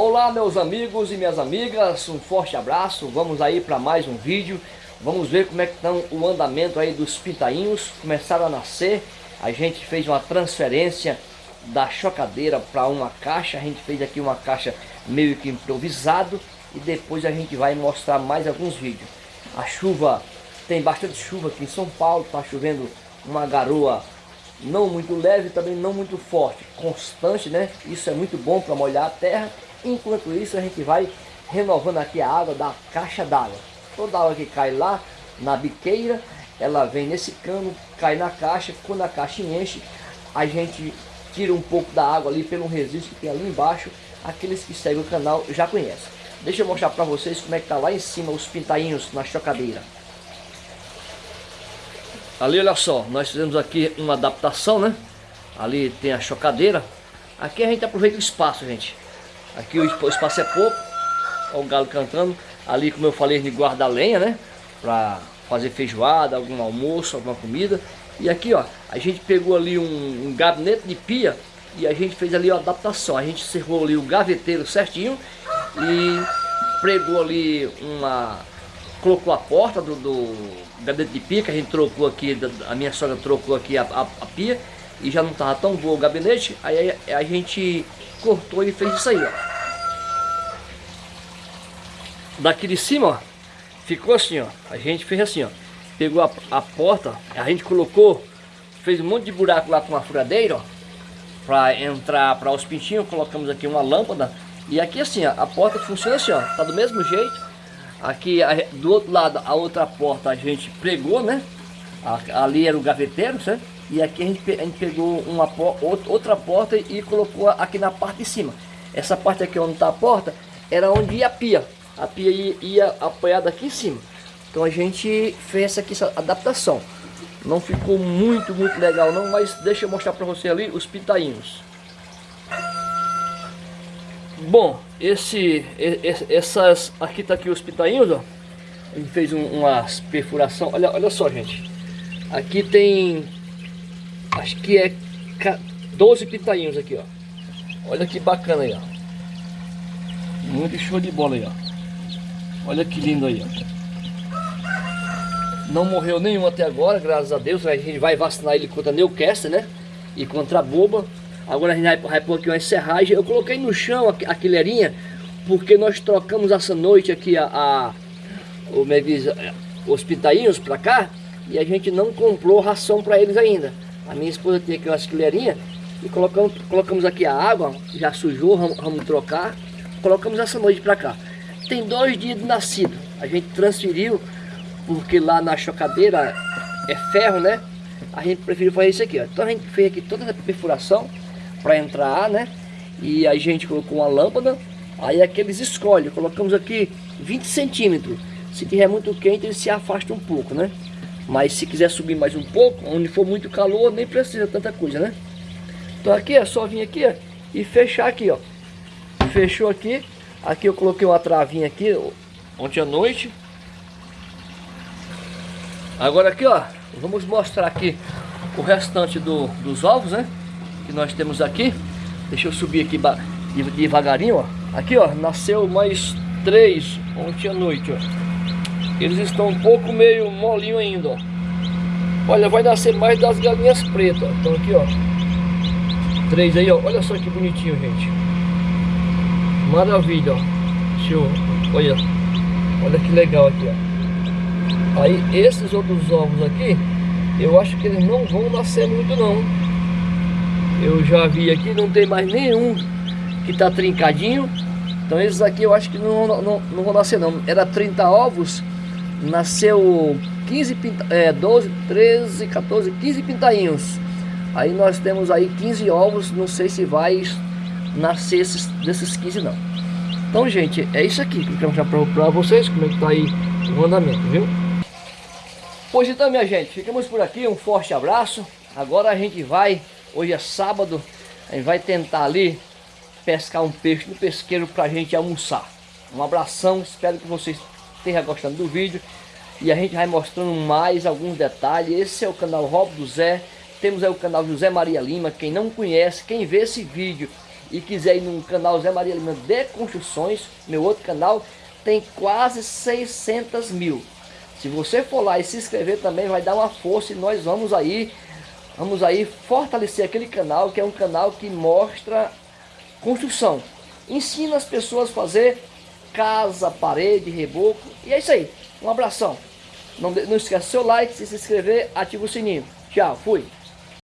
Olá meus amigos e minhas amigas, um forte abraço, vamos aí para mais um vídeo. Vamos ver como é que estão o andamento aí dos pintainhos, começaram a nascer. A gente fez uma transferência da chocadeira para uma caixa A gente fez aqui uma caixa meio que improvisado E depois a gente vai mostrar mais alguns vídeos. A chuva, tem bastante chuva aqui em São Paulo, está chovendo uma garoa não muito leve, também não muito forte, constante, né? Isso é muito bom para molhar a terra Enquanto isso a gente vai renovando aqui a água da caixa d'água. Toda água que cai lá na biqueira, ela vem nesse cano, cai na caixa. Quando a caixa enche, a gente tira um pouco da água ali pelo resíduo que tem ali embaixo. Aqueles que seguem o canal já conhecem. Deixa eu mostrar para vocês como é que tá lá em cima os pintainhos na chocadeira. Ali, olha só, nós fizemos aqui uma adaptação, né? Ali tem a chocadeira. Aqui a gente aproveita o espaço, gente. Aqui o espaço é pouco. Olha o galo cantando. Ali, como eu falei, de guarda lenha, né? Pra fazer feijoada, algum almoço, alguma comida. E aqui, ó, a gente pegou ali um, um gabinete de pia e a gente fez ali a adaptação. A gente cerrou ali o gaveteiro certinho e pregou ali uma... Colocou a porta do, do gabinete de pia, que a gente trocou aqui, a minha sogra trocou aqui a, a, a pia e já não estava tão boa o gabinete, aí a gente cortou e fez isso aí, ó. Daqui de cima, ó, ficou assim, ó. A gente fez assim, ó. Pegou a, a porta, a gente colocou, fez um monte de buraco lá com uma furadeira, ó. Pra entrar para os pintinhos, colocamos aqui uma lâmpada. E aqui assim, ó, a porta funciona assim, ó. Tá do mesmo jeito. Aqui a, do outro lado, a outra porta a gente pregou, né? A, ali era o gaveteiro, certo? E aqui a gente, a gente pegou uma outra porta e colocou aqui na parte de cima. Essa parte aqui onde está a porta era onde ia a pia. A pia ia, ia apoiada aqui em cima. Então a gente fez aqui essa adaptação. Não ficou muito, muito legal não, mas deixa eu mostrar para você ali os pitainhos. Bom, esse, essas, aqui tá aqui os pitainhos, ó. A gente fez um, umas perfuração. Olha, olha só, gente. Aqui tem Acho que é 12 pitainhos aqui, ó. Olha que bacana aí, ó. Muito show de bola aí, ó. Olha que lindo aí, ó. Não morreu nenhum até agora, graças a Deus. A gente vai vacinar ele contra Newcastle, né? E contra a boba. Agora a gente vai, pôr aqui uma serragem. Eu coloquei no chão a, a quilherinha, porque nós trocamos essa noite aqui a, a o, é os pitainhos pra cá. E a gente não comprou ração pra eles ainda. A minha esposa tem aqui umas colherinhas e colocamos, colocamos aqui a água, já sujou, vamos, vamos trocar. Colocamos essa noite para cá. Tem dois dias de nascido. A gente transferiu, porque lá na chocadeira é ferro, né? A gente preferiu fazer isso aqui, ó. Então a gente fez aqui toda a perfuração para entrar ar, né? E a gente colocou uma lâmpada. Aí aqueles escolhem. Colocamos aqui 20 centímetros. Se tiver muito quente, ele se afasta um pouco, né? Mas se quiser subir mais um pouco, onde for muito calor, nem precisa tanta coisa, né? Então aqui é só vir aqui ó, e fechar aqui, ó. Fechou aqui. Aqui eu coloquei uma travinha aqui ontem à noite. Agora aqui, ó, vamos mostrar aqui o restante do, dos ovos, né? Que nós temos aqui. Deixa eu subir aqui devagarinho, ó. Aqui, ó, nasceu mais três ontem à noite, ó. Eles estão um pouco meio molinho ainda, ó. Olha, vai nascer mais das galinhas pretas. Então aqui, ó. Três aí, ó. Olha só que bonitinho, gente. Maravilha, ó. Show. Olha. Olha que legal aqui, ó. Aí, esses outros ovos aqui, eu acho que eles não vão nascer muito, não. Eu já vi aqui, não tem mais nenhum que tá trincadinho. Então esses aqui eu acho que não, não, não vão nascer não. Era 30 ovos nasceu 15 pinta, é, 12, 13, 14, 15 pintainhos. Aí nós temos aí 15 ovos, não sei se vai nascer esses, desses 15 não. Então gente, é isso aqui que eu quero mostrar para vocês, como é que tá aí o andamento, viu? Pois então minha gente, ficamos por aqui, um forte abraço. Agora a gente vai, hoje é sábado, a gente vai tentar ali pescar um peixe no pesqueiro para a gente almoçar. Um abração, espero que vocês esteja gostando do vídeo. E a gente vai mostrando mais alguns detalhes. Esse é o canal Rob do Zé. Temos aí o canal José Maria Lima. Quem não conhece, quem vê esse vídeo e quiser ir no canal Zé Maria Lima de Construções, meu outro canal, tem quase 600 mil. Se você for lá e se inscrever também, vai dar uma força e nós vamos aí, vamos aí fortalecer aquele canal, que é um canal que mostra construção. Ensina as pessoas a fazer casa, parede, reboco. E é isso aí. Um abração. Não, não esqueça seu like, se inscrever, ativa o sininho. Tchau, fui.